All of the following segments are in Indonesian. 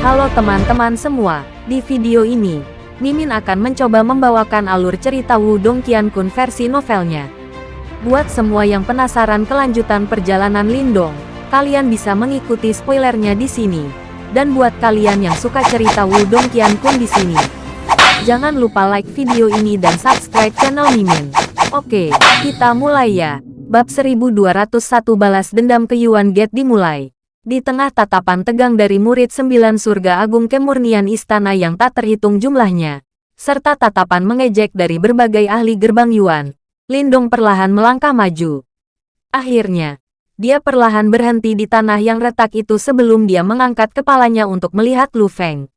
Halo teman-teman semua, di video ini, Mimin akan mencoba membawakan alur cerita Wudong Qiankun versi novelnya. Buat semua yang penasaran kelanjutan perjalanan Lindong, kalian bisa mengikuti spoilernya di sini. Dan buat kalian yang suka cerita Wudong Qiankun di sini, jangan lupa like video ini dan subscribe channel Mimin. Oke, kita mulai ya. Bab 1201 Balas Dendam ke Yuan Gate dimulai. Di tengah tatapan tegang dari murid sembilan surga agung kemurnian istana yang tak terhitung jumlahnya, serta tatapan mengejek dari berbagai ahli gerbang Yuan, Lindong perlahan melangkah maju. Akhirnya, dia perlahan berhenti di tanah yang retak itu sebelum dia mengangkat kepalanya untuk melihat Lu Feng.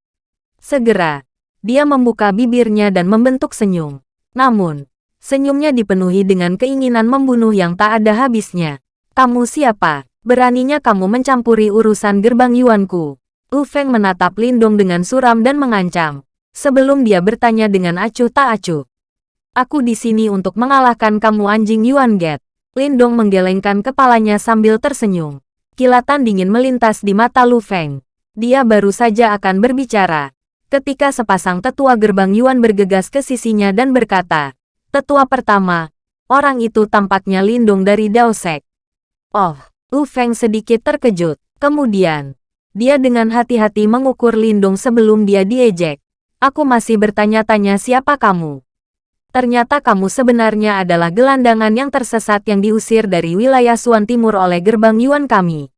Segera, dia membuka bibirnya dan membentuk senyum. Namun, senyumnya dipenuhi dengan keinginan membunuh yang tak ada habisnya. Kamu siapa? Beraninya kamu mencampuri urusan gerbang Yuanku. Lu Feng menatap Lindong dengan suram dan mengancam. Sebelum dia bertanya dengan acuh tak acuh. Aku di sini untuk mengalahkan kamu anjing Yuan Get. Lindong menggelengkan kepalanya sambil tersenyum. Kilatan dingin melintas di mata Lu Feng. Dia baru saja akan berbicara. Ketika sepasang tetua gerbang Yuan bergegas ke sisinya dan berkata, Tetua pertama, orang itu tampaknya Lindong dari Daosek. Oh, Lu Feng sedikit terkejut. Kemudian, dia dengan hati-hati mengukur Lindung sebelum dia diejek. Aku masih bertanya-tanya siapa kamu. Ternyata kamu sebenarnya adalah gelandangan yang tersesat yang diusir dari wilayah Suan Timur oleh gerbang Yuan kami.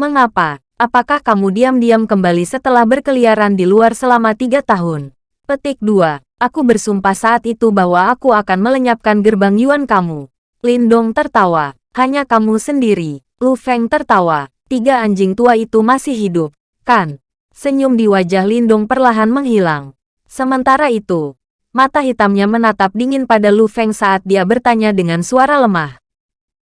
Mengapa? Apakah kamu diam-diam kembali setelah berkeliaran di luar selama tiga tahun? Petik 2. Aku bersumpah saat itu bahwa aku akan melenyapkan gerbang Yuan kamu. Lindong tertawa. Hanya kamu sendiri. Lu Feng tertawa. Tiga anjing tua itu masih hidup, kan? Senyum di wajah Lindung perlahan menghilang. Sementara itu, mata hitamnya menatap dingin pada Lu Feng saat dia bertanya dengan suara lemah.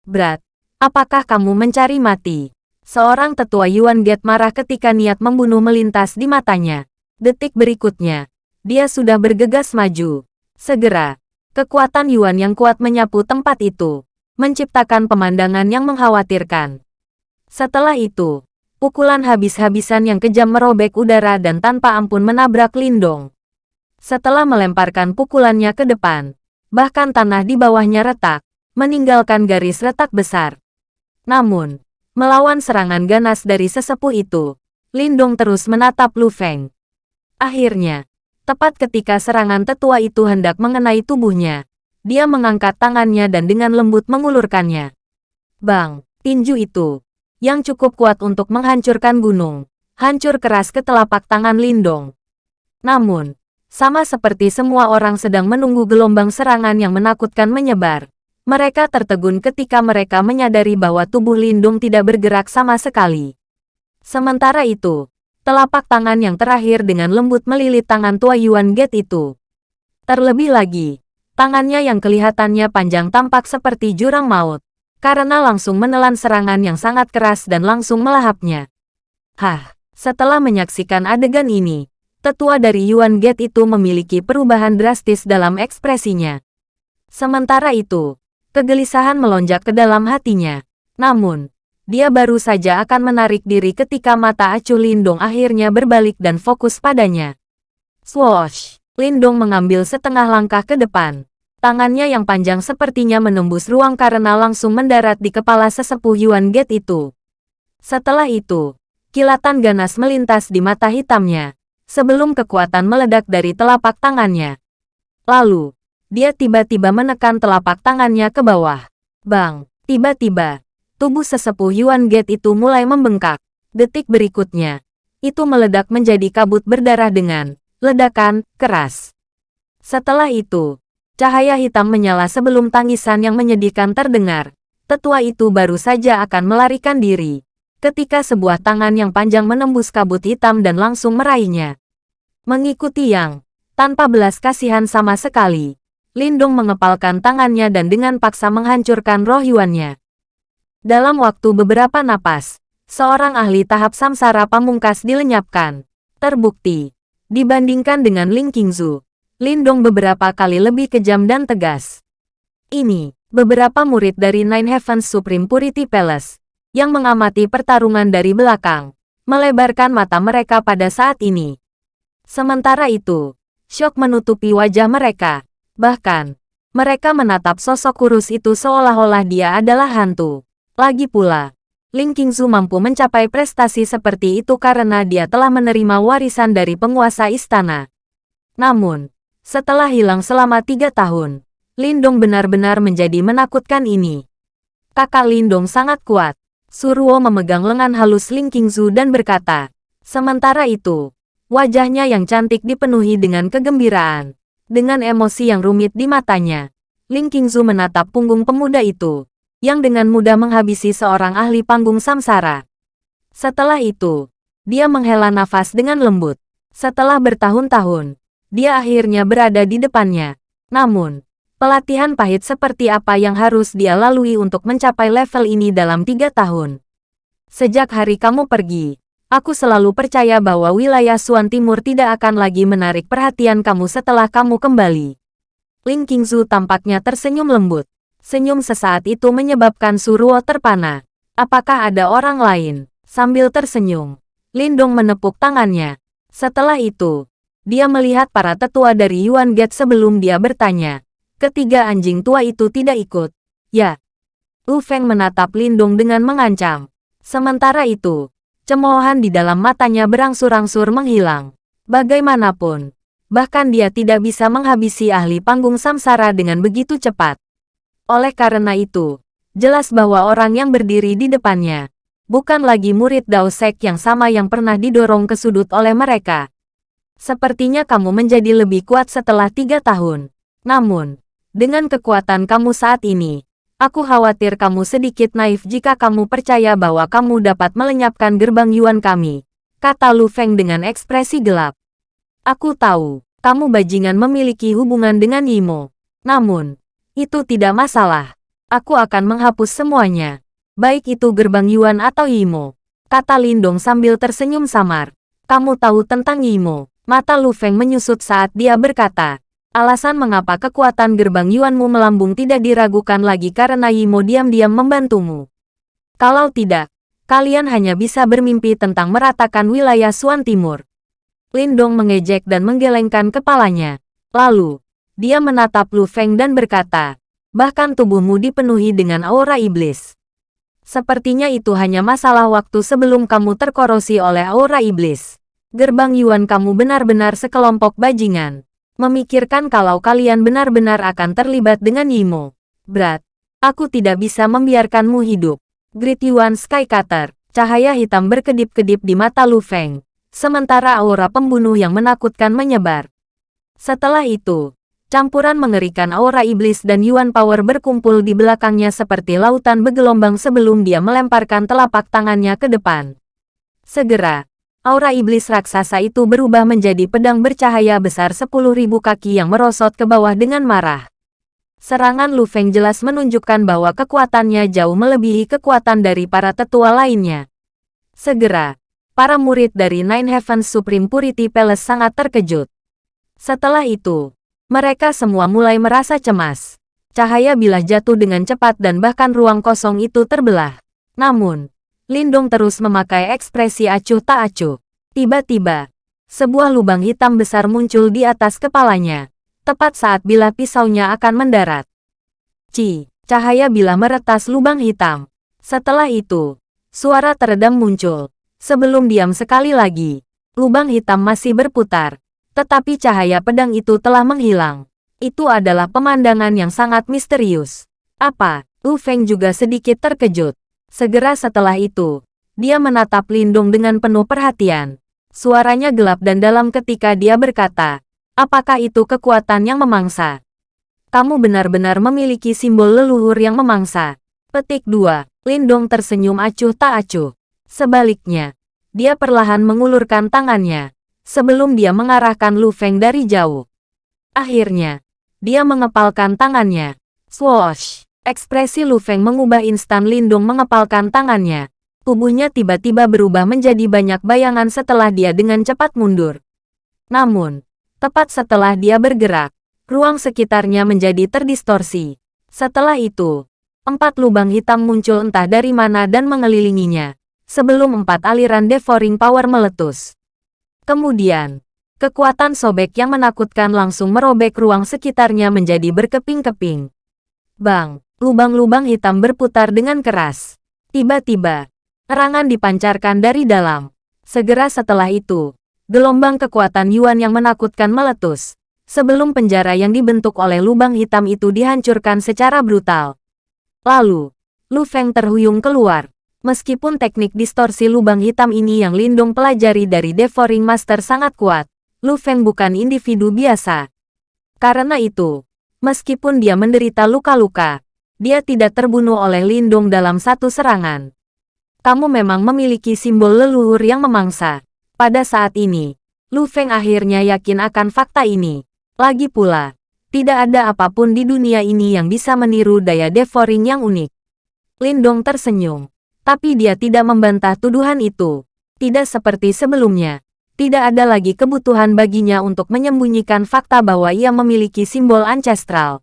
Berat, apakah kamu mencari mati? Seorang tetua Yuan Get marah ketika niat membunuh melintas di matanya. Detik berikutnya, dia sudah bergegas maju. Segera, kekuatan Yuan yang kuat menyapu tempat itu menciptakan pemandangan yang mengkhawatirkan. Setelah itu, pukulan habis-habisan yang kejam merobek udara dan tanpa ampun menabrak Lindong. Setelah melemparkan pukulannya ke depan, bahkan tanah di bawahnya retak, meninggalkan garis retak besar. Namun, melawan serangan ganas dari sesepuh itu, Lindong terus menatap Lu Feng. Akhirnya, tepat ketika serangan tetua itu hendak mengenai tubuhnya, dia mengangkat tangannya dan dengan lembut mengulurkannya. Bang, tinju itu, yang cukup kuat untuk menghancurkan gunung, hancur keras ke telapak tangan Lindong. Namun, sama seperti semua orang sedang menunggu gelombang serangan yang menakutkan menyebar, mereka tertegun ketika mereka menyadari bahwa tubuh Lindung tidak bergerak sama sekali. Sementara itu, telapak tangan yang terakhir dengan lembut melilit tangan tua Yuan Get itu. Terlebih lagi, Tangannya yang kelihatannya panjang tampak seperti jurang maut, karena langsung menelan serangan yang sangat keras dan langsung melahapnya. Hah, setelah menyaksikan adegan ini, tetua dari Yuan Gate itu memiliki perubahan drastis dalam ekspresinya. Sementara itu, kegelisahan melonjak ke dalam hatinya. Namun, dia baru saja akan menarik diri ketika mata acuh Lindong akhirnya berbalik dan fokus padanya. Swoosh! Lindong mengambil setengah langkah ke depan. Tangannya yang panjang sepertinya menembus ruang karena langsung mendarat di kepala sesepuh Yuan Gate itu. Setelah itu, kilatan ganas melintas di mata hitamnya, sebelum kekuatan meledak dari telapak tangannya. Lalu, dia tiba-tiba menekan telapak tangannya ke bawah. Bang, tiba-tiba, tubuh sesepuh Yuan Gate itu mulai membengkak. Detik berikutnya, itu meledak menjadi kabut berdarah dengan ledakan keras. Setelah itu, cahaya hitam menyala sebelum tangisan yang menyedihkan terdengar. Tetua itu baru saja akan melarikan diri. Ketika sebuah tangan yang panjang menembus kabut hitam dan langsung meraihnya. Mengikuti yang, tanpa belas kasihan sama sekali, Lindung mengepalkan tangannya dan dengan paksa menghancurkan roh Yuannya. Dalam waktu beberapa napas, seorang ahli tahap samsara pamungkas dilenyapkan. Terbukti, Dibandingkan dengan Ling Qingzu, Lindong beberapa kali lebih kejam dan tegas. Ini, beberapa murid dari Nine Heavens Supreme Purity Palace, yang mengamati pertarungan dari belakang, melebarkan mata mereka pada saat ini. Sementara itu, syok menutupi wajah mereka. Bahkan, mereka menatap sosok kurus itu seolah-olah dia adalah hantu. Lagi pula, Ling Qingzu mampu mencapai prestasi seperti itu karena dia telah menerima warisan dari penguasa istana. Namun, setelah hilang selama tiga tahun, Lindong benar-benar menjadi menakutkan ini. Kakak Lindong sangat kuat. Suruo memegang lengan halus Ling Qingzu dan berkata, sementara itu, wajahnya yang cantik dipenuhi dengan kegembiraan. Dengan emosi yang rumit di matanya, Ling Qingzu menatap punggung pemuda itu, yang dengan mudah menghabisi seorang ahli panggung samsara. Setelah itu, dia menghela nafas dengan lembut. Setelah bertahun-tahun, dia akhirnya berada di depannya. Namun, Pelatihan pahit seperti apa yang harus dia lalui untuk mencapai level ini dalam tiga tahun. Sejak hari kamu pergi, aku selalu percaya bahwa wilayah Suan Timur tidak akan lagi menarik perhatian kamu setelah kamu kembali. Ling Qingzu tampaknya tersenyum lembut. Senyum sesaat itu menyebabkan Suruo terpana. Apakah ada orang lain? Sambil tersenyum, Lindong menepuk tangannya. Setelah itu, dia melihat para tetua dari Yuan Gate sebelum dia bertanya, Ketiga anjing tua itu tidak ikut. Ya. Lu Feng menatap Lindung dengan mengancam. Sementara itu, cemoohan di dalam matanya berangsur-angsur menghilang. Bagaimanapun, bahkan dia tidak bisa menghabisi ahli panggung samsara dengan begitu cepat. Oleh karena itu, jelas bahwa orang yang berdiri di depannya bukan lagi murid Dao Sek yang sama yang pernah didorong ke sudut oleh mereka. Sepertinya kamu menjadi lebih kuat setelah tiga tahun. Namun, dengan kekuatan kamu saat ini, aku khawatir kamu sedikit naif jika kamu percaya bahwa kamu dapat melenyapkan gerbang Yuan kami, kata Lu Feng dengan ekspresi gelap. Aku tahu, kamu bajingan memiliki hubungan dengan Yimo. Namun, itu tidak masalah. Aku akan menghapus semuanya. Baik itu gerbang Yuan atau Yimo. Kata Lindong sambil tersenyum samar. Kamu tahu tentang Yimo. Mata Lu Feng menyusut saat dia berkata, Alasan mengapa kekuatan gerbang Yuanmu melambung tidak diragukan lagi karena Yimo diam-diam membantumu. Kalau tidak, kalian hanya bisa bermimpi tentang meratakan wilayah Suan Timur. Lindong mengejek dan menggelengkan kepalanya. Lalu, dia menatap Lu Feng dan berkata, bahkan tubuhmu dipenuhi dengan aura iblis. Sepertinya itu hanya masalah waktu sebelum kamu terkorosi oleh aura iblis. Gerbang Yuan kamu benar-benar sekelompok bajingan memikirkan kalau kalian benar-benar akan terlibat dengan Yimo. Berat. Aku tidak bisa membiarkanmu hidup. Grit Yuan Skycutter. Cahaya hitam berkedip-kedip di mata Lu Feng. Sementara aura pembunuh yang menakutkan menyebar. Setelah itu, campuran mengerikan aura iblis dan Yuan Power berkumpul di belakangnya seperti lautan bergelombang sebelum dia melemparkan telapak tangannya ke depan. Segera, aura iblis raksasa itu berubah menjadi pedang bercahaya besar 10.000 kaki yang merosot ke bawah dengan marah. Serangan Lu Feng jelas menunjukkan bahwa kekuatannya jauh melebihi kekuatan dari para tetua lainnya. Segera, para murid dari Nine Heavens Supreme Purity Palace sangat terkejut. Setelah itu, mereka semua mulai merasa cemas. Cahaya bilah jatuh dengan cepat dan bahkan ruang kosong itu terbelah. Namun, Lindong terus memakai ekspresi acuh tak acuh. Tiba-tiba, sebuah lubang hitam besar muncul di atas kepalanya, tepat saat bila pisaunya akan mendarat. Ci, cahaya bila meretas lubang hitam. Setelah itu, suara teredam muncul. Sebelum diam sekali lagi, lubang hitam masih berputar, tetapi cahaya pedang itu telah menghilang. Itu adalah pemandangan yang sangat misterius. Apa? Lu Feng juga sedikit terkejut. Segera setelah itu, dia menatap Lindung dengan penuh perhatian. Suaranya gelap dan dalam ketika dia berkata, apakah itu kekuatan yang memangsa? Kamu benar-benar memiliki simbol leluhur yang memangsa. Petik 2. Lindong tersenyum acuh tak acuh. Sebaliknya, dia perlahan mengulurkan tangannya, sebelum dia mengarahkan Lu Feng dari jauh. Akhirnya, dia mengepalkan tangannya. Swoosh! Ekspresi Lu Feng mengubah instan Lindung mengepalkan tangannya. Tubuhnya tiba-tiba berubah menjadi banyak bayangan setelah dia dengan cepat mundur. Namun, tepat setelah dia bergerak, ruang sekitarnya menjadi terdistorsi. Setelah itu, empat lubang hitam muncul entah dari mana dan mengelilinginya. sebelum empat aliran devouring power meletus. Kemudian, kekuatan sobek yang menakutkan langsung merobek ruang sekitarnya menjadi berkeping-keping. Bang, lubang-lubang hitam berputar dengan keras. Tiba-tiba, erangan dipancarkan dari dalam. Segera setelah itu, gelombang kekuatan Yuan yang menakutkan meletus, sebelum penjara yang dibentuk oleh lubang hitam itu dihancurkan secara brutal. Lalu, Lu Feng terhuyung keluar. Meskipun teknik distorsi lubang hitam ini yang Lindong pelajari dari Devouring Master sangat kuat, Lu Feng bukan individu biasa. Karena itu, meskipun dia menderita luka-luka, dia tidak terbunuh oleh Lindong dalam satu serangan. Kamu memang memiliki simbol leluhur yang memangsa. Pada saat ini, Lu Feng akhirnya yakin akan fakta ini. Lagi pula, tidak ada apa pun di dunia ini yang bisa meniru daya devouring yang unik. Lindong tersenyum. Tapi dia tidak membantah tuduhan itu. Tidak seperti sebelumnya. Tidak ada lagi kebutuhan baginya untuk menyembunyikan fakta bahwa ia memiliki simbol ancestral.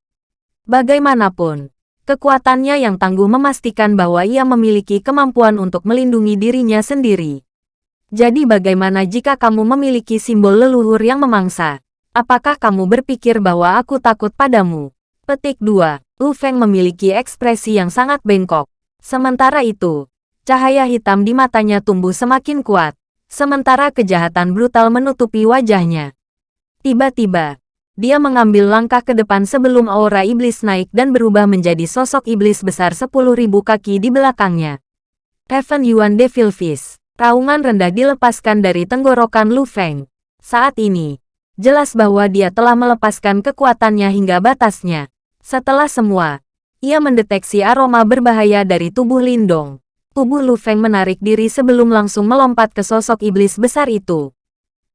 Bagaimanapun, kekuatannya yang tangguh memastikan bahwa ia memiliki kemampuan untuk melindungi dirinya sendiri. Jadi bagaimana jika kamu memiliki simbol leluhur yang memangsa? Apakah kamu berpikir bahwa aku takut padamu? Petik 2. Lu Feng memiliki ekspresi yang sangat bengkok. Sementara itu, cahaya hitam di matanya tumbuh semakin kuat, sementara kejahatan brutal menutupi wajahnya. Tiba-tiba, dia mengambil langkah ke depan sebelum aura iblis naik dan berubah menjadi sosok iblis besar 10.000 kaki di belakangnya. Heaven Yuan Devil Fist. Raungan rendah dilepaskan dari tenggorokan Lu Feng. Saat ini, jelas bahwa dia telah melepaskan kekuatannya hingga batasnya. Setelah semua, ia mendeteksi aroma berbahaya dari tubuh Lindong. Tubuh Lu Feng menarik diri sebelum langsung melompat ke sosok iblis besar itu.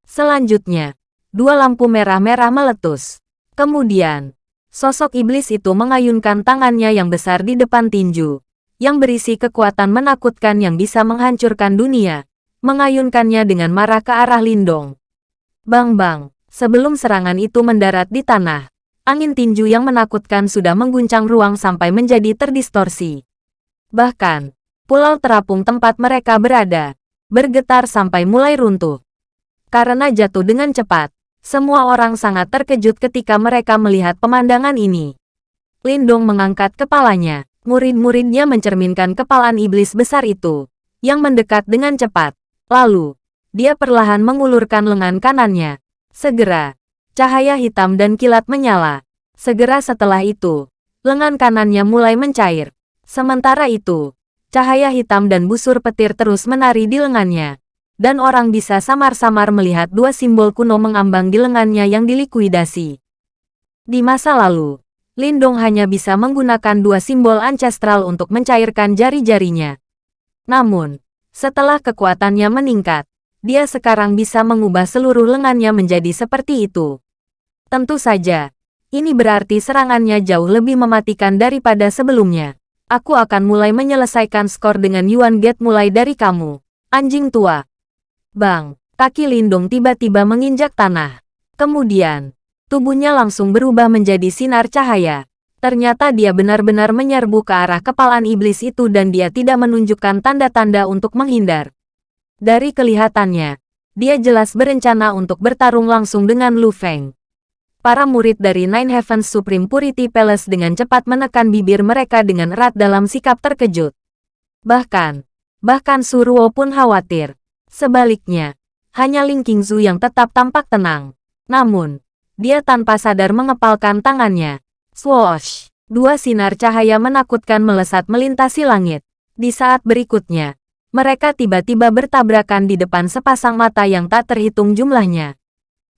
Selanjutnya, dua lampu merah-merah meletus. Kemudian, sosok iblis itu mengayunkan tangannya yang besar di depan tinju, yang berisi kekuatan menakutkan yang bisa menghancurkan dunia, mengayunkannya dengan marah ke arah Lindong. Bang-bang, sebelum serangan itu mendarat di tanah, angin tinju yang menakutkan sudah mengguncang ruang sampai menjadi terdistorsi. Bahkan, pulau terapung tempat mereka berada, bergetar sampai mulai runtuh. Karena jatuh dengan cepat, semua orang sangat terkejut ketika mereka melihat pemandangan ini. Lindong mengangkat kepalanya. Murid-muridnya mencerminkan kepalaan iblis besar itu, yang mendekat dengan cepat. Lalu, dia perlahan mengulurkan lengan kanannya. Segera, Cahaya hitam dan kilat menyala. Segera setelah itu, lengan kanannya mulai mencair. Sementara itu, cahaya hitam dan busur petir terus menari di lengannya. Dan orang bisa samar-samar melihat dua simbol kuno mengambang di lengannya yang dilikuidasi. Di masa lalu, Lindong hanya bisa menggunakan dua simbol ancestral untuk mencairkan jari-jarinya. Namun, setelah kekuatannya meningkat, dia sekarang bisa mengubah seluruh lengannya menjadi seperti itu. Tentu saja, ini berarti serangannya jauh lebih mematikan daripada sebelumnya. Aku akan mulai menyelesaikan skor dengan Yuan Get mulai dari kamu. Anjing tua. Bang, kaki Lindung tiba-tiba menginjak tanah. Kemudian, tubuhnya langsung berubah menjadi sinar cahaya. Ternyata dia benar-benar menyerbu ke arah kepalaan iblis itu dan dia tidak menunjukkan tanda-tanda untuk menghindar. Dari kelihatannya, dia jelas berencana untuk bertarung langsung dengan Lu Feng. Para murid dari Nine Heavens Supreme Purity Palace dengan cepat menekan bibir mereka dengan erat dalam sikap terkejut. Bahkan, bahkan Suruo pun khawatir. Sebaliknya, hanya Ling Qingzu yang tetap tampak tenang. Namun, dia tanpa sadar mengepalkan tangannya. Swoosh! Dua sinar cahaya menakutkan melesat melintasi langit. Di saat berikutnya, mereka tiba-tiba bertabrakan di depan sepasang mata yang tak terhitung jumlahnya.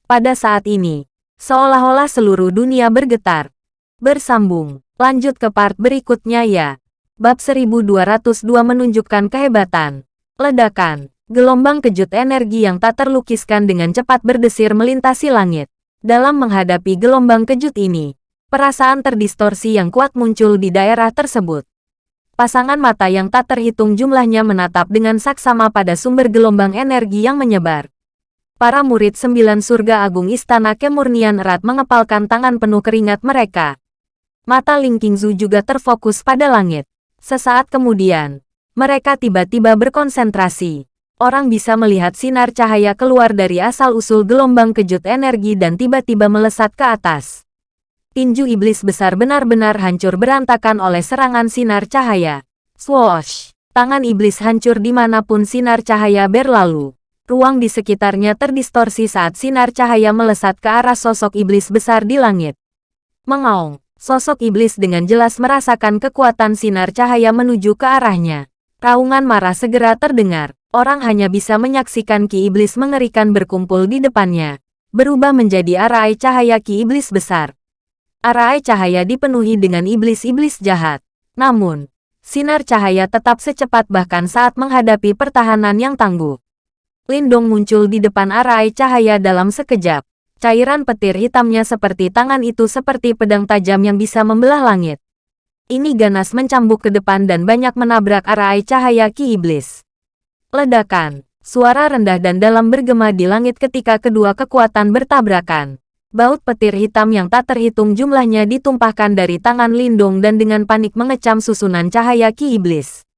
Pada saat ini, seolah-olah seluruh dunia bergetar. Bersambung, lanjut ke part berikutnya ya. Bab 1202 menunjukkan kehebatan. Ledakan, gelombang kejut energi yang tak terlukiskan dengan cepat berdesir melintasi langit. Dalam menghadapi gelombang kejut ini, perasaan terdistorsi yang kuat muncul di daerah tersebut. Pasangan mata yang tak terhitung jumlahnya menatap dengan saksama pada sumber gelombang energi yang menyebar. Para murid sembilan surga agung istana kemurnian erat mengepalkan tangan penuh keringat mereka. Mata Ling Qingzu juga terfokus pada langit. Sesaat kemudian, mereka tiba-tiba berkonsentrasi. Orang bisa melihat sinar cahaya keluar dari asal-usul gelombang kejut energi dan tiba-tiba melesat ke atas. Tinju iblis besar benar-benar hancur berantakan oleh serangan sinar cahaya. Swoosh! Tangan iblis hancur di mana pun sinar cahaya berlalu. Ruang di sekitarnya terdistorsi saat sinar cahaya melesat ke arah sosok iblis besar di langit. Mengaung, sosok iblis dengan jelas merasakan kekuatan sinar cahaya menuju ke arahnya. Raungan marah segera terdengar. Orang hanya bisa menyaksikan ki iblis mengerikan berkumpul di depannya. Berubah menjadi arai cahaya ki iblis besar. Arai cahaya dipenuhi dengan iblis-iblis jahat. Namun, sinar cahaya tetap secepat bahkan saat menghadapi pertahanan yang tangguh. Lindong muncul di depan arai cahaya dalam sekejap. Cairan petir hitamnya seperti tangan itu seperti pedang tajam yang bisa membelah langit. Ini ganas mencambuk ke depan dan banyak menabrak arai cahaya ki iblis. Ledakan, suara rendah dan dalam bergema di langit ketika kedua kekuatan bertabrakan. Baut petir hitam yang tak terhitung jumlahnya ditumpahkan dari tangan Lindong dan dengan panik mengecam susunan cahaya ki iblis.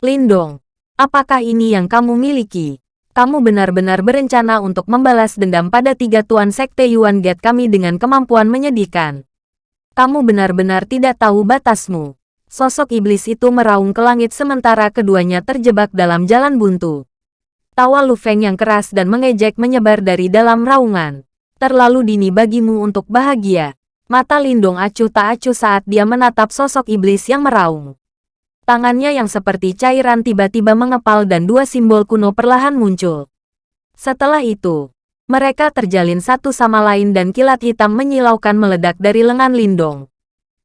Lindong, apakah ini yang kamu miliki? kamu benar-benar berencana untuk membalas dendam pada tiga tuan sekte Yuan Gate kami dengan kemampuan menyedihkan. Kamu benar-benar tidak tahu batasmu. Sosok iblis itu meraung ke langit sementara keduanya terjebak dalam jalan buntu. Tawa Lu Feng yang keras dan mengejek menyebar dari dalam raungan. Terlalu dini bagimu untuk bahagia. Mata Lindong acuh tak acuh saat dia menatap sosok iblis yang meraung. Tangannya yang seperti cairan tiba-tiba mengepal dan dua simbol kuno perlahan muncul. Setelah itu, mereka terjalin satu sama lain dan kilat hitam menyilaukan meledak dari lengan Lindong.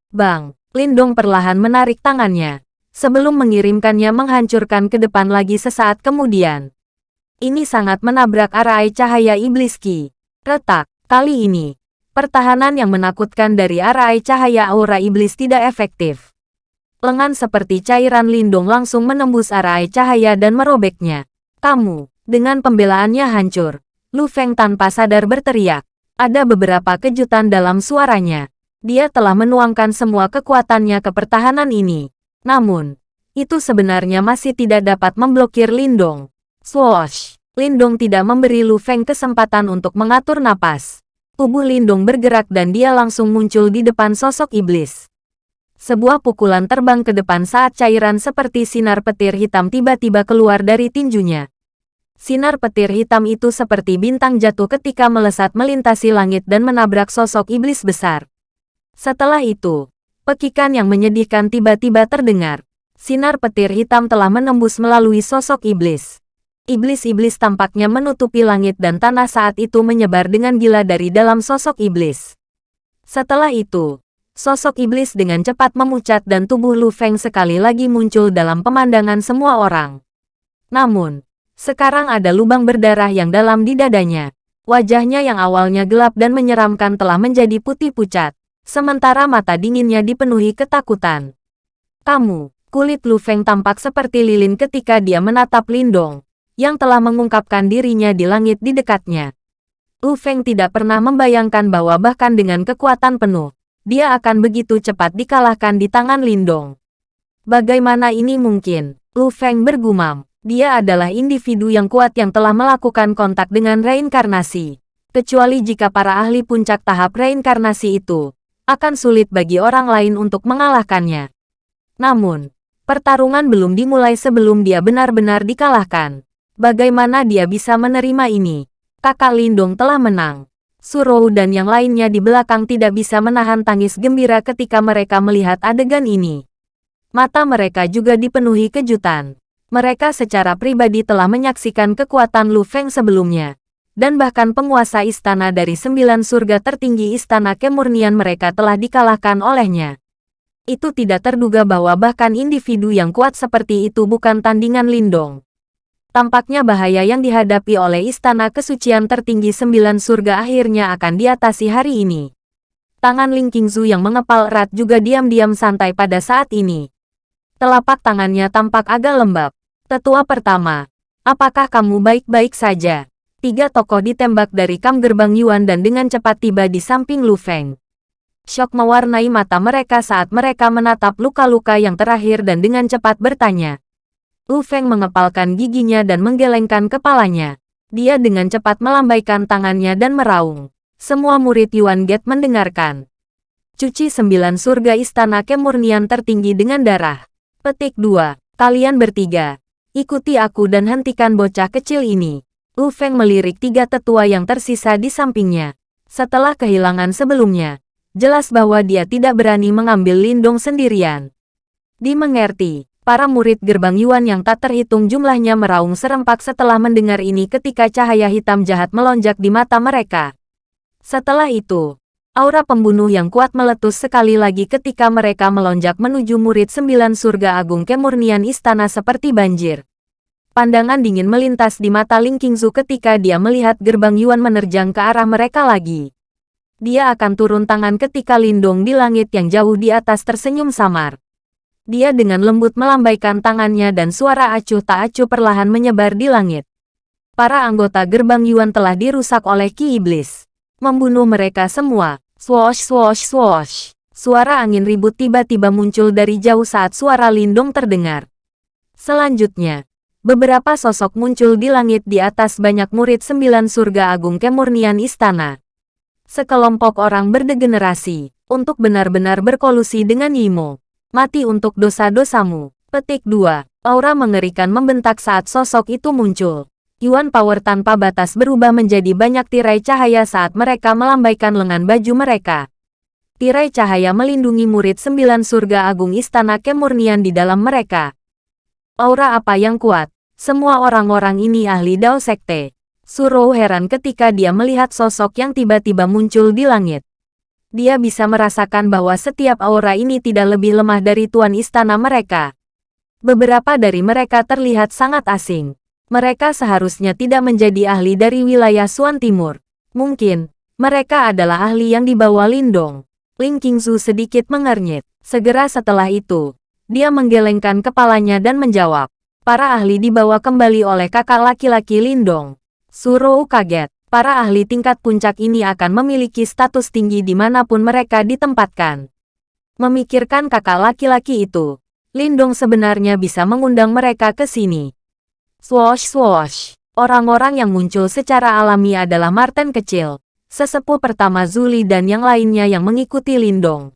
Bang, Lindong perlahan menarik tangannya, sebelum mengirimkannya menghancurkan ke depan lagi sesaat kemudian. Ini sangat menabrak arai cahaya iblis Ki. Retak, kali ini, pertahanan yang menakutkan dari arai cahaya aura iblis tidak efektif lengan seperti cairan lindung langsung menembus arai cahaya dan merobeknya. Kamu, dengan pembelaannya hancur. Lu Feng tanpa sadar berteriak. Ada beberapa kejutan dalam suaranya. Dia telah menuangkan semua kekuatannya ke pertahanan ini. Namun, itu sebenarnya masih tidak dapat memblokir Lindong. Swoosh! Lindong tidak memberi Lu Feng kesempatan untuk mengatur napas. Tubuh Lindong bergerak dan dia langsung muncul di depan sosok iblis. Sebuah pukulan terbang ke depan saat cairan seperti sinar petir hitam tiba-tiba keluar dari tinjunya. Sinar petir hitam itu seperti bintang jatuh ketika melesat melintasi langit dan menabrak sosok iblis besar. Setelah itu, pekikan yang menyedihkan tiba-tiba terdengar. Sinar petir hitam telah menembus melalui sosok iblis. Iblis-iblis tampaknya menutupi langit dan tanah saat itu menyebar dengan gila dari dalam sosok iblis. Setelah itu, Sosok iblis dengan cepat memucat dan tubuh Lu Feng sekali lagi muncul dalam pemandangan semua orang. Namun, sekarang ada lubang berdarah yang dalam di dadanya. Wajahnya yang awalnya gelap dan menyeramkan telah menjadi putih pucat, sementara mata dinginnya dipenuhi ketakutan. Kamu, kulit Lu Feng tampak seperti lilin ketika dia menatap Lindong, yang telah mengungkapkan dirinya di langit di dekatnya. Lu Feng tidak pernah membayangkan bahwa bahkan dengan kekuatan penuh, dia akan begitu cepat dikalahkan di tangan Lindong. Bagaimana ini mungkin? Lu Feng bergumam. Dia adalah individu yang kuat yang telah melakukan kontak dengan reinkarnasi. Kecuali jika para ahli puncak tahap reinkarnasi itu, akan sulit bagi orang lain untuk mengalahkannya. Namun, pertarungan belum dimulai sebelum dia benar-benar dikalahkan. Bagaimana dia bisa menerima ini? Kakak Lindong telah menang. Surou dan yang lainnya di belakang tidak bisa menahan tangis gembira ketika mereka melihat adegan ini. Mata mereka juga dipenuhi kejutan. Mereka secara pribadi telah menyaksikan kekuatan Lu Feng sebelumnya. Dan bahkan penguasa istana dari sembilan surga tertinggi istana kemurnian mereka telah dikalahkan olehnya. Itu tidak terduga bahwa bahkan individu yang kuat seperti itu bukan tandingan Lindong. Tampaknya bahaya yang dihadapi oleh istana kesucian tertinggi sembilan surga akhirnya akan diatasi hari ini. Tangan Ling Qingzu yang mengepal erat juga diam-diam santai pada saat ini. Telapak tangannya tampak agak lembab. Tetua pertama, apakah kamu baik-baik saja? Tiga tokoh ditembak dari kam gerbang Yuan dan dengan cepat tiba di samping Lu Feng. Syok mewarnai mata mereka saat mereka menatap luka-luka yang terakhir dan dengan cepat bertanya. Lu Feng mengepalkan giginya dan menggelengkan kepalanya. Dia dengan cepat melambaikan tangannya dan meraung. Semua murid Yuan Get mendengarkan. Cuci sembilan surga istana kemurnian tertinggi dengan darah. Petik 2. Kalian bertiga. Ikuti aku dan hentikan bocah kecil ini. Lu Feng melirik tiga tetua yang tersisa di sampingnya. Setelah kehilangan sebelumnya, jelas bahwa dia tidak berani mengambil lindung sendirian. Dimengerti, para murid gerbang Yuan yang tak terhitung jumlahnya meraung serempak setelah mendengar ini ketika cahaya hitam jahat melonjak di mata mereka. Setelah itu, aura pembunuh yang kuat meletus sekali lagi ketika mereka melonjak menuju murid sembilan surga agung kemurnian istana seperti banjir. Pandangan dingin melintas di mata Ling Qingzu ketika dia melihat gerbang Yuan menerjang ke arah mereka lagi. Dia akan turun tangan ketika Lindong di langit yang jauh di atas tersenyum samar. Dia dengan lembut melambaikan tangannya dan suara acuh tak acuh perlahan menyebar di langit. Para anggota gerbang Yuan telah dirusak oleh Ki Iblis. Membunuh mereka semua. Swoosh swoosh swoosh. Suara angin ribut tiba-tiba muncul dari jauh saat suara lindung terdengar. Selanjutnya, beberapa sosok muncul di langit di atas banyak murid sembilan surga agung kemurnian istana. Sekelompok orang berdegenerasi, untuk benar-benar berkolusi dengan Yimo. Mati untuk dosa-dosamu. Petik 2. Aura mengerikan membentak saat sosok itu muncul. Yuan Power tanpa batas berubah menjadi banyak tirai cahaya saat mereka melambaikan lengan baju mereka. Tirai cahaya melindungi murid sembilan surga agung istana kemurnian di dalam mereka. Aura apa yang kuat? Semua orang-orang ini ahli Dao Sekte. Suro heran ketika dia melihat sosok yang tiba-tiba muncul di langit dia bisa merasakan bahwa setiap aura ini tidak lebih lemah dari tuan istana mereka. Beberapa dari mereka terlihat sangat asing. Mereka seharusnya tidak menjadi ahli dari wilayah Suan Timur. Mungkin, mereka adalah ahli yang dibawa Lindong. Ling Qingzu sedikit mengernyit. Segera setelah itu, dia menggelengkan kepalanya dan menjawab. Para ahli dibawa kembali oleh kakak laki-laki Lindong. Suro kaget para ahli tingkat puncak ini akan memiliki status tinggi di mana pun mereka ditempatkan. Memikirkan kakak laki-laki itu, Lindong sebenarnya bisa mengundang mereka ke sini. Swoosh swoosh, orang-orang yang muncul secara alami adalah Martin kecil, sesepuh pertama Zuli dan yang lainnya yang mengikuti Lindong.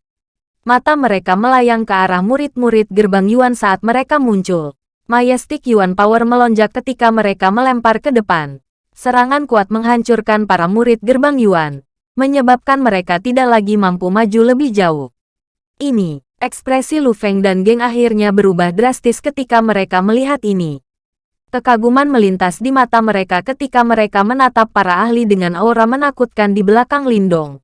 Mata mereka melayang ke arah murid-murid gerbang Yuan saat mereka muncul. Majestic Yuan Power melonjak ketika mereka melempar ke depan. Serangan kuat menghancurkan para murid gerbang Yuan, menyebabkan mereka tidak lagi mampu maju lebih jauh. Ini, ekspresi Lu Feng dan geng akhirnya berubah drastis ketika mereka melihat ini. Kekaguman melintas di mata mereka ketika mereka menatap para ahli dengan aura menakutkan di belakang Lindong.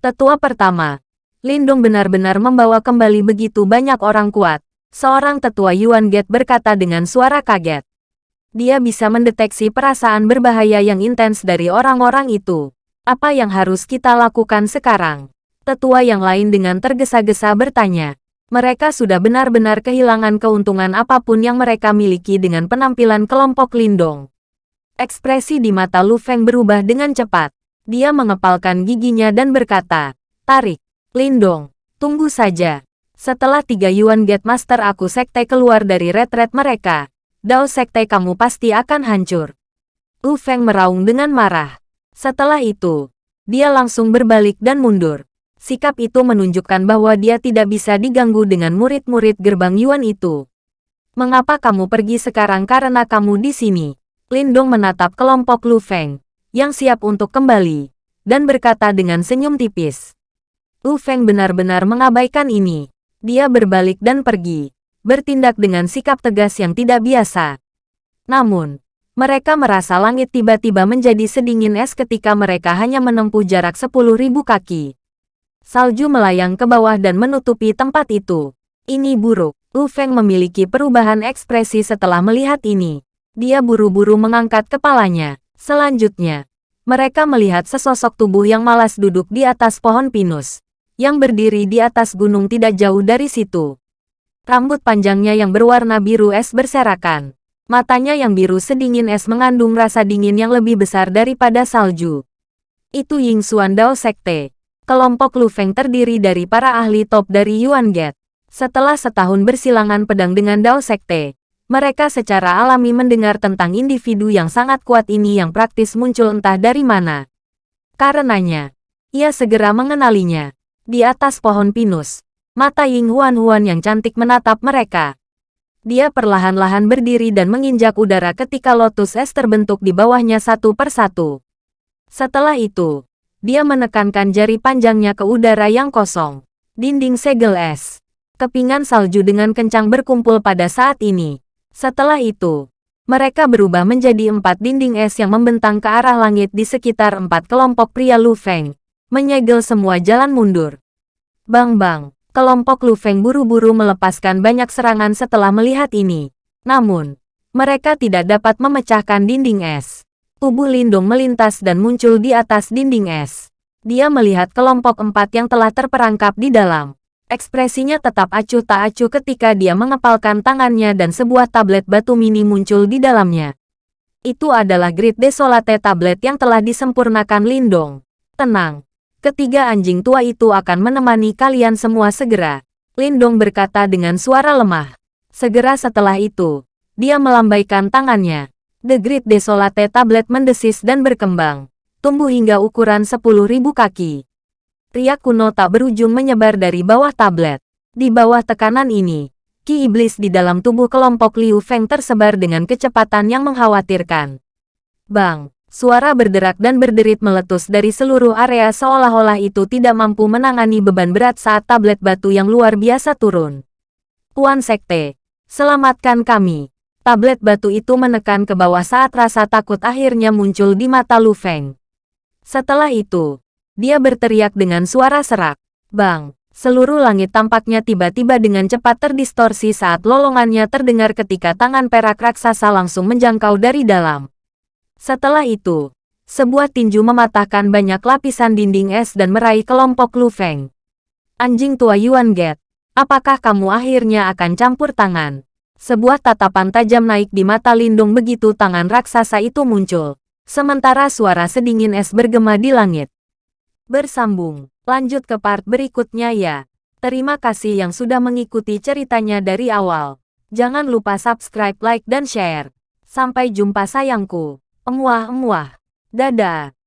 Tetua pertama, Lindong benar-benar membawa kembali begitu banyak orang kuat. Seorang tetua Yuan Get berkata dengan suara kaget dia bisa mendeteksi perasaan berbahaya yang intens dari orang-orang itu. Apa yang harus kita lakukan sekarang? Tetua yang lain dengan tergesa-gesa bertanya. Mereka sudah benar-benar kehilangan keuntungan apa pun yang mereka miliki dengan penampilan kelompok Lindong. Ekspresi di mata Lu Feng berubah dengan cepat. Dia mengepalkan giginya dan berkata, Tarik, Lindong, tunggu saja. Setelah tiga Yuan Gate Master aku sekte keluar dari retret mereka, Dao Sekte kamu pasti akan hancur. Wu Feng meraung dengan marah. Setelah itu, dia langsung berbalik dan mundur. Sikap itu menunjukkan bahwa dia tidak bisa diganggu dengan murid-murid gerbang Yuan itu. Mengapa kamu pergi sekarang karena kamu di sini? Lindong menatap kelompok Lu Feng, yang siap untuk kembali, dan berkata dengan senyum tipis. Lu Feng benar-benar mengabaikan ini. Dia berbalik dan pergi bertindak dengan sikap tegas yang tidak biasa. Namun, mereka merasa langit tiba-tiba menjadi sedingin es ketika mereka hanya menempuh jarak 10.000 kaki. Salju melayang ke bawah dan menutupi tempat itu. Ini buruk. Lu Feng memiliki perubahan ekspresi setelah melihat ini. Dia buru-buru mengangkat kepalanya. Selanjutnya, mereka melihat sesosok tubuh yang malas duduk di atas pohon pinus, yang berdiri di atas gunung tidak jauh dari situ. Rambut panjangnya yang berwarna biru es berserakan. Matanya yang biru sedingin es mengandung rasa dingin yang lebih besar daripada salju. Itu Ying Xuan Dao Sekte. Kelompok Lu Feng terdiri dari para ahli top dari Yuan Get. Setelah setahun bersilangan pedang dengan Dao Sekte, Mereka secara alami mendengar tentang individu yang sangat kuat ini yang praktis muncul entah dari mana. Karenanya, ia segera mengenalinya. Di atas pohon pinus, mata Ying Huan-Huan yang cantik menatap mereka. Dia perlahan-lahan berdiri dan menginjak udara ketika lotus es terbentuk di bawahnya satu persatu. Setelah itu, dia menekankan jari panjangnya ke udara yang kosong. Dinding segel es. Kepingan salju dengan kencang berkumpul pada saat ini. Setelah itu, mereka berubah menjadi empat dinding es yang membentang ke arah langit di sekitar empat kelompok pria Lu Feng, menyegel semua jalan mundur. Bang-bang, kelompok Lu Feng buru-buru melepaskan banyak serangan setelah melihat ini. Namun, mereka tidak dapat memecahkan dinding es. Tubuh Lindung melintas dan muncul di atas dinding es. Dia melihat kelompok empat yang telah terperangkap di dalam. Ekspresinya tetap acuh tak acuh ketika dia mengepalkan tangannya dan sebuah tablet batu mini muncul di dalamnya. Itu adalah Grid Desolate tablet yang telah disempurnakan Lindong. Tenang. Ketiga anjing tua itu akan menemani kalian semua segera. Lindong berkata dengan suara lemah. Segera setelah itu, dia melambaikan tangannya. The Great Desolate Tablet mendesis dan berkembang, tumbuh hingga ukuran 10.000 kaki. Riak kuno tak berujung menyebar dari bawah tablet. Di bawah tekanan ini, ki iblis di dalam tubuh kelompok Liu Feng tersebar dengan kecepatan yang mengkhawatirkan. Bang, suara berderak dan berderit meletus dari seluruh area seolah-olah itu tidak mampu menangani beban berat saat tablet batu yang luar biasa turun. Tuan Sekte, selamatkan kami. Tablet batu itu menekan ke bawah saat rasa takut akhirnya muncul di mata Lu Feng. Setelah itu, dia berteriak dengan suara serak. Bang! Seluruh langit tampaknya tiba-tiba dengan cepat terdistorsi saat lolongannya terdengar ketika tangan perak raksasa langsung menjangkau dari dalam. Setelah itu, sebuah tinju mematahkan banyak lapisan dinding es dan meraih kelompok Lu Feng. Anjing tua Yuan Get, apakah kamu akhirnya akan campur tangan? Sebuah tatapan tajam naik di mata Lindung begitu tangan raksasa itu muncul. Sementara suara sedingin es bergema di langit. Bersambung. Lanjut ke part berikutnya ya. Terima kasih yang sudah mengikuti ceritanya dari awal. Jangan lupa subscribe, like, dan share. Sampai jumpa sayangku. Emuah-emuah. Dadah.